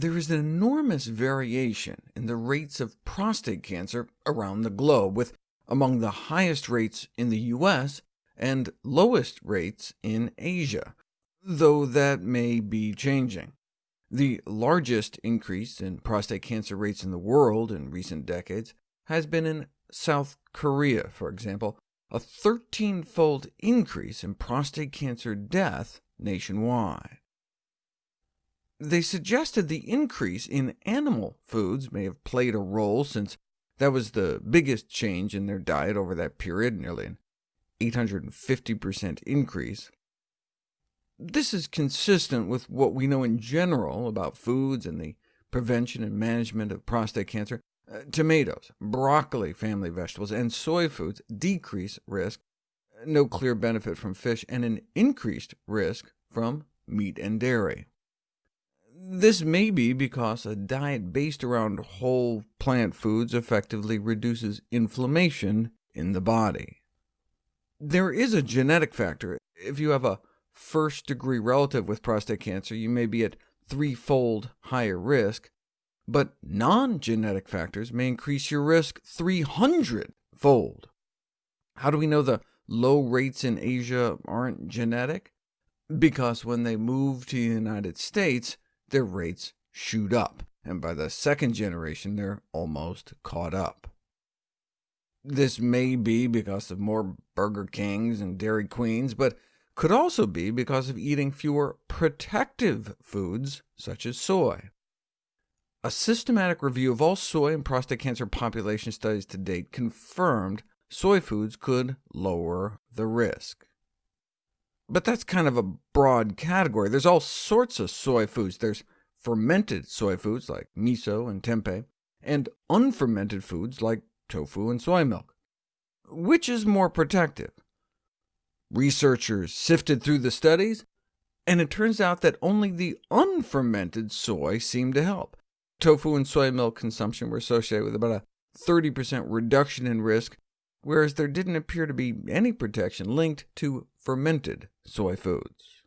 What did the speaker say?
There is an enormous variation in the rates of prostate cancer around the globe, with among the highest rates in the US and lowest rates in Asia, though that may be changing. The largest increase in prostate cancer rates in the world in recent decades has been in South Korea, for example, a 13-fold increase in prostate cancer death nationwide. They suggested the increase in animal foods may have played a role, since that was the biggest change in their diet over that period, nearly an 850% increase. This is consistent with what we know in general about foods and the prevention and management of prostate cancer. Uh, tomatoes, broccoli family vegetables, and soy foods decrease risk, no clear benefit from fish, and an increased risk from meat and dairy. This may be because a diet based around whole plant foods effectively reduces inflammation in the body. There is a genetic factor. If you have a first-degree relative with prostate cancer, you may be at threefold higher risk, but non-genetic factors may increase your risk 300-fold. How do we know the low rates in Asia aren't genetic? Because when they move to the United States, their rates shoot up, and by the second generation they're almost caught up. This may be because of more Burger Kings and Dairy Queens, but could also be because of eating fewer protective foods, such as soy. A systematic review of all soy and prostate cancer population studies to date confirmed soy foods could lower the risk. But that's kind of a broad category. There's all sorts of soy foods. There's fermented soy foods like miso and tempeh, and unfermented foods like tofu and soy milk. Which is more protective? Researchers sifted through the studies, and it turns out that only the unfermented soy seemed to help. Tofu and soy milk consumption were associated with about a 30% reduction in risk, whereas there didn't appear to be any protection linked to fermented soy foods.